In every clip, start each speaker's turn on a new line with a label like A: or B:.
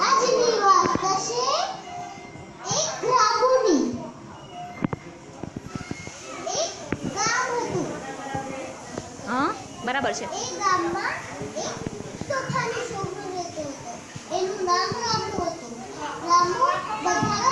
A: આજની એક એક
B: બરાબર છે.
A: એ ગામમાં એક તોફાની છોકરો રહેતો હતો. એનું નામ રામુ હતું. રામુ બધાના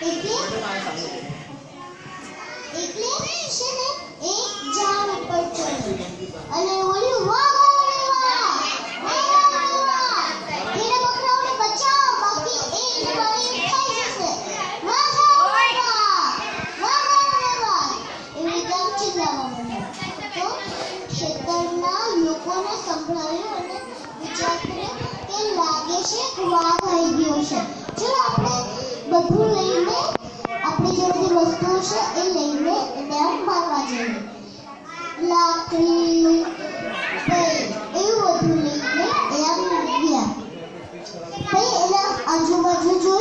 A: એટલે એટલે છે વિચાર કર્યો લાગે છે વાઘ આવી ગયો છે. ચલો આપણે બધું લઈને આપણી જે બધી વસ્તુઓ છે એ લઈને એને આમ મારવા જઈએ. લાકડી એવું બધું લઈને એ આમ ગયા પછી એના આજુબાજુ જોયું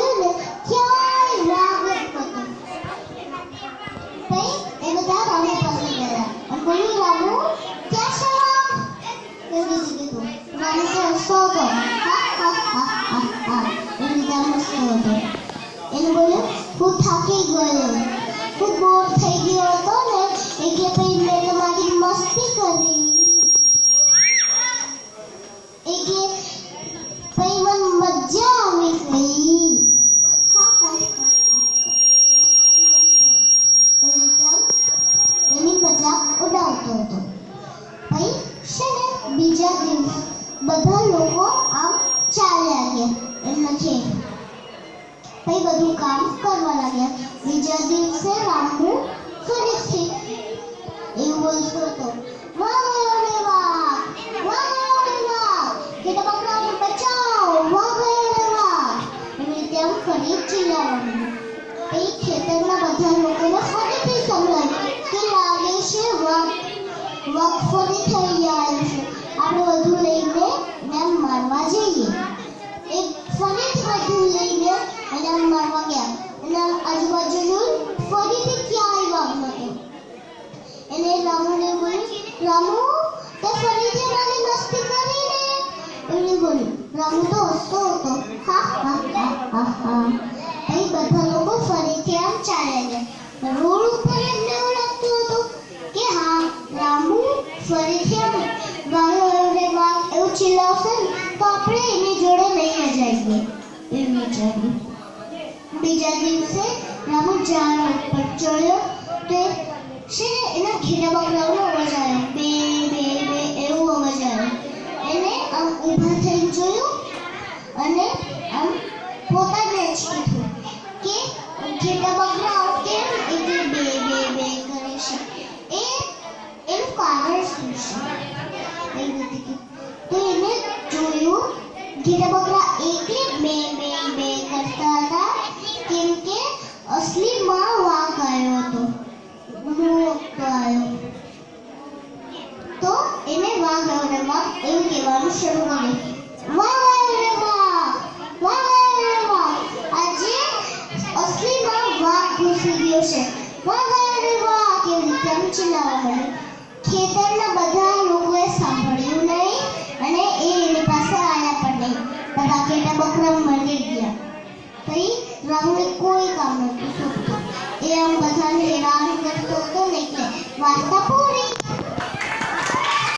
A: બીજા દિવસ બધા લોકો આમ ચાલ્યા ગયા એમના ખેત પછી બધું કામ કરવા લાગ્યા બીજા દિવસે રામુ ફરીથી એવું બોલતો હતો વાહ ગયો રે વાહ વાહ ગયો રે વાહ ઘેટા બકરાઓને બચાવો વાહ ગયો રે વાહ એવી રીતે આમ ફરી ચિલ્લાવાનું પછી ખેતરના બધા લોકોને ફરીથી સંભળાયું કે લાગે છે વાઘ વાઘ ફરી થઈ આવ્યો છે આપણે બધું લઈને એને આમ મારવા જઈએ એક ફરીથી બધું લઈને એને આમ મારવા ગયા એના આજુબાજુ જોયું ફરીથી ક્યાંય વાઘ નહોતો એને રામુને બોલ્યું રામુ તે ફરીથી મારી મસ્તી કરીને એને બોલ્યું રામુ તો હસતો હતો હા હા હા હા હા પછી બધા લોકો ફરીથી આમ ચાલ્યા ગયા રોડ ઉપર એમને તો આપણે એની જોડે નહીં જ એ વિચાર્યું બીજા દિવસે રામુ ઝાડ ઉપર ચડ્યો તે છે એના ઘેરા બકરાઓનો અવાજ આવ્યો બે બે બે, એવો અવાજ આવ્યો એને આમ ઊભા થઈને જોયું અને આમ પોતાને જ કીધું કે ઘેટા બકરાઓ ઘેટા બકરા એટલે બે બે બે કરતા હતા કેમ કે અસલીમાં વાઘ આવ્યો હતો મોટો આવ્યો તો એવું કહેવાનું શરૂ કર્યું વાહ વાહ રે વાહ વાહ વાહ રે વાહ આજે અસલીમાં વાઘ ઘૂસી ગયો છે વાહ વાહ રે વાહ કેવી રીતે આમ ચિલ્લાવા માંડ્યું ખેતરના બધા લોકોએ ઘેટા બકરા મળી ગયા પછી રામને કોઈ કામ નહોતું સોંપતું એ આમ બધાને હેરાન કરતો હતો ને એટલે વાર્તા પૂરી